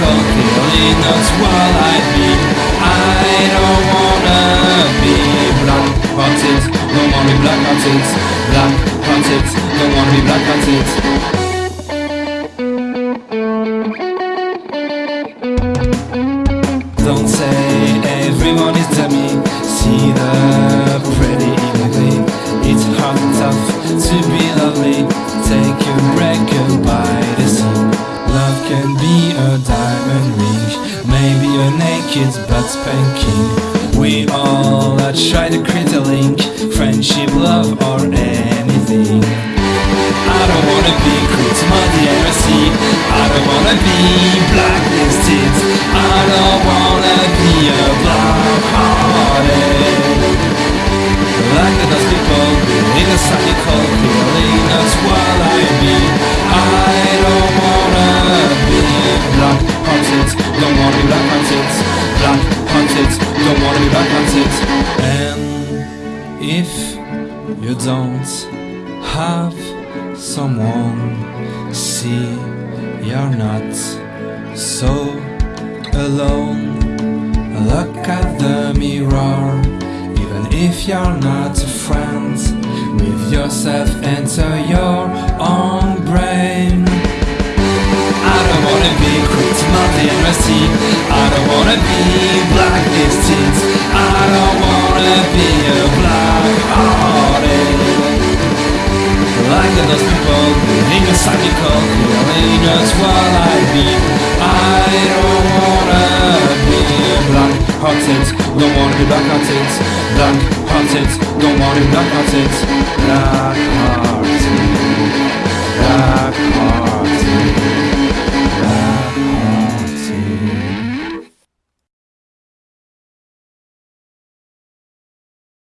cold, feeling that's what I'd be. I don't wanna be black hearted. Don't wanna be black hearted. Black hearted. Don't wanna be black hearted. Naked butt spanking. We all uh, try to create a link, friendship, love, or anything. I don't wanna be to muddy heresy. I don't wanna be Don't wanna be black. And if you don't have someone see you're not so alone. Look at the mirror even if you're not a friend with yourself enter your own brain. I don't wanna be quick to multi I don't wanna be don't a black like dust people a what I I don't wanna be black hearted Don't wanna be black hearted Black hearted Don't wanna be hearted